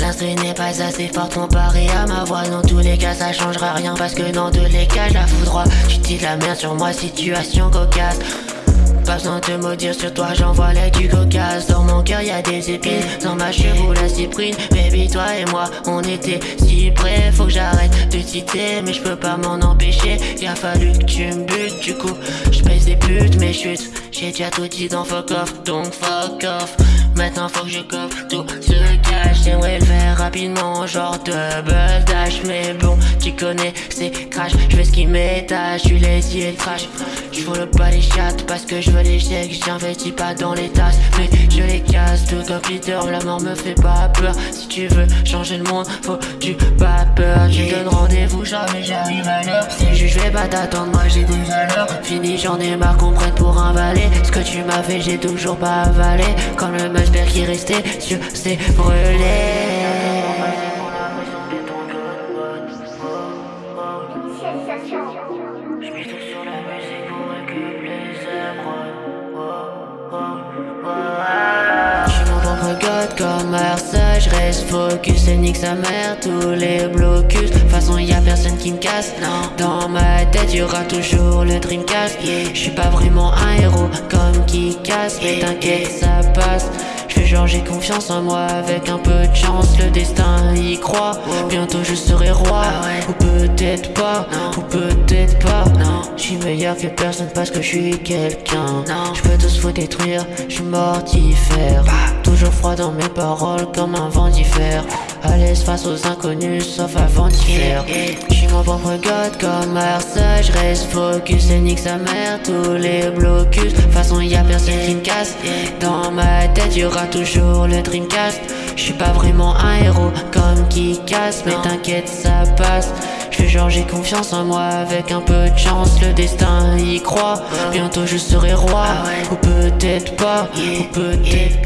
L'instru n'est pas assez fort comparé à ma voix. Dans tous les cas ça changera rien parce que dans tous les cas la droit Tu dis la merde sur moi situation cocasse. Pas besoin de maudire sur toi, j'envoie l'aide du cocasse mon cœur y'a des épines, dans ma cheveux la cyprine. Baby toi et moi, on était si près Faut que j'arrête de citer, mais je peux pas m'en empêcher. Il a fallu que tu me butes, du coup je pèse des putes mes chutes J'ai déjà tout dit dans fuck off, donc fuck off. Maintenant faut que je coffre tout ce cache J'aimerais le faire rapidement, genre de dash Mais connais, c'est crash Je fais ce qui m'étage, tu les yeux trash. Je le pas les chattes parce que je veux les chèques J'investis pas dans les tasses, mais je les casse Tout comme Peter, la mort me fait pas peur. Si tu veux changer le monde, faut tu pas peur. Je donne rendez-vous, jamais j'arrive à l'heure. Si je vais pas t'attendre, moi j'ai des valeurs Fini, j'en ai marre qu'on pour un valet. Ce que tu m'as fait, j'ai toujours pas avalé. Comme le j'espère qu'il restait sur ses brûlés. Je reste focus et nique sa mère. Tous les blocus façon y a personne qui me casse. Dans ma tête y'aura toujours le Dreamcast. Je suis pas vraiment un héros comme qui casse Mais t'inquiète ça passe. Je fais genre j'ai confiance en moi avec un peu de chance Le destin y croit. Bientôt je serai roi peut-être pas Ou peut-être pas. Je suis meilleur que personne parce que je suis quelqu'un. Je peux tous vous détruire Je suis mortifère. Bah. Toujours froid dans mes paroles comme un vent d'hiver. À l'aise face aux inconnus sauf avant d'y faire J'suis mon propre god comme Marseille reste focus et nique sa mère. Tous les blocus façon y'a personne qui me casse. Dans ma tête y'aura toujours le Dreamcast. J'suis pas vraiment un héros comme qui casse Mais t'inquiète ça passe genre j'ai confiance en moi. Avec un peu de chance Le destin y croit. Bientôt je serai roi. Ou peut-être pas. Ou peut-être